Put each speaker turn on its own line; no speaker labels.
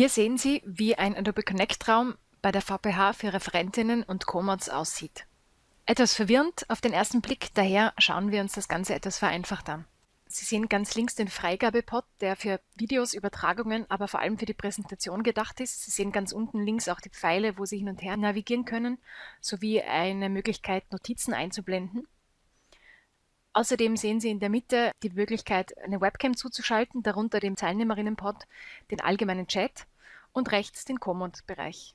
Hier sehen Sie, wie ein Adobe Connect-Raum bei der VPH für Referentinnen und Co-Mods aussieht. Etwas verwirrend auf den ersten Blick, daher schauen wir uns das Ganze etwas vereinfacht an. Sie sehen ganz links den Freigabepot, der für Videos, Übertragungen, aber vor allem für die Präsentation gedacht ist. Sie sehen ganz unten links auch die Pfeile, wo Sie hin und her navigieren können, sowie eine Möglichkeit, Notizen einzublenden. Außerdem sehen Sie in der Mitte die Möglichkeit, eine Webcam zuzuschalten, darunter dem Teilnehmerinnenpod, den allgemeinen Chat und rechts den Command-Bereich.